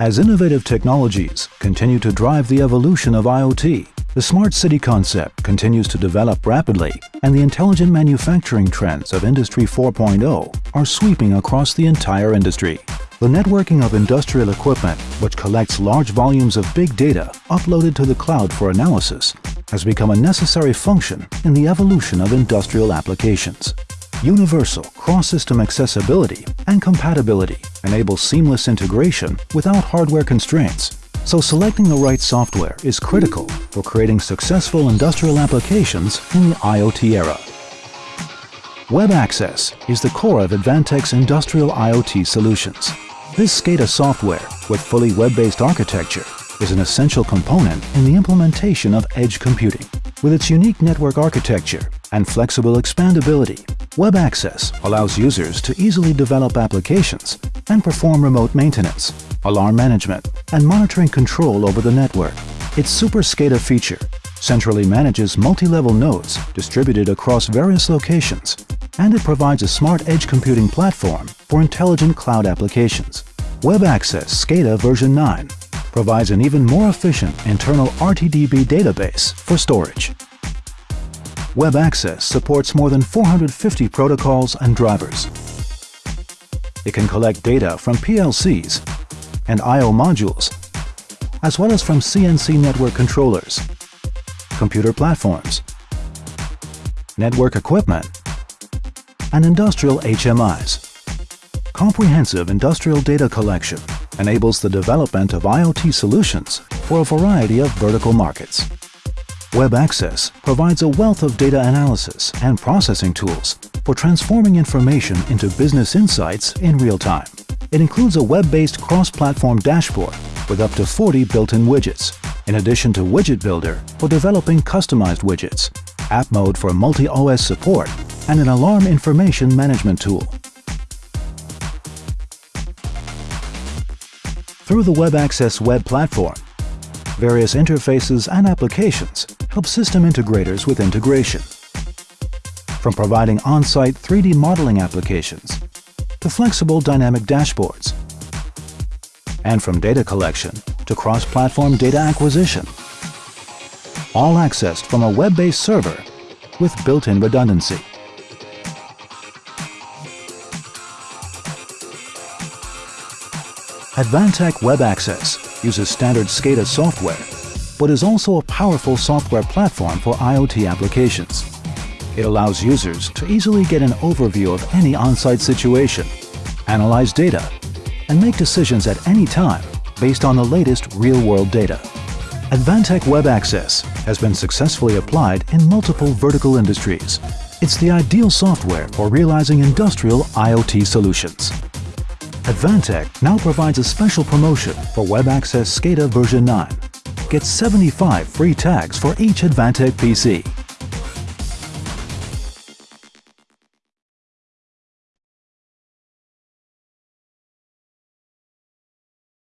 As innovative technologies continue to drive the evolution of IoT, the smart city concept continues to develop rapidly and the intelligent manufacturing trends of Industry 4.0 are sweeping across the entire industry. The networking of industrial equipment, which collects large volumes of big data uploaded to the cloud for analysis, has become a necessary function in the evolution of industrial applications. Universal cross-system accessibility and compatibility enable seamless integration without hardware constraints, so selecting the right software is critical for creating successful industrial applications in the IoT era. Web Access is the core of Advantech's industrial IoT solutions. This SCADA software, with fully web-based architecture, is an essential component in the implementation of edge computing. With its unique network architecture and flexible expandability, Web Access allows users to easily develop applications and perform remote maintenance, alarm management, and monitoring control over the network. Its Super SCADA feature centrally manages multi-level nodes distributed across various locations, and it provides a smart edge computing platform for intelligent cloud applications. Web Access SCADA version 9 provides an even more efficient internal RTDB database for storage. Web Access supports more than 450 protocols and drivers. It can collect data from PLCs and I.O. modules, as well as from CNC network controllers, computer platforms, network equipment, and industrial HMIs. Comprehensive industrial data collection enables the development of IoT solutions for a variety of vertical markets. Web Access provides a wealth of data analysis and processing tools for transforming information into business insights in real time. It includes a web-based cross-platform dashboard with up to 40 built-in widgets, in addition to Widget Builder for developing customized widgets, App Mode for multi-OS support, and an alarm information management tool. Through the Web Access web platform, various interfaces and applications help system integrators with integration. From providing on-site 3D modeling applications to flexible dynamic dashboards, and from data collection to cross-platform data acquisition, all accessed from a web-based server with built-in redundancy. Advantech Web Access uses standard SCADA software, but is also a powerful software platform for IoT applications. It allows users to easily get an overview of any on-site situation, analyze data, and make decisions at any time based on the latest real-world data. Advantech Web Access has been successfully applied in multiple vertical industries. It's the ideal software for realizing industrial IoT solutions. Advantech now provides a special promotion for Web Access SCADA version 9. Get 75 free tags for each Advantech PC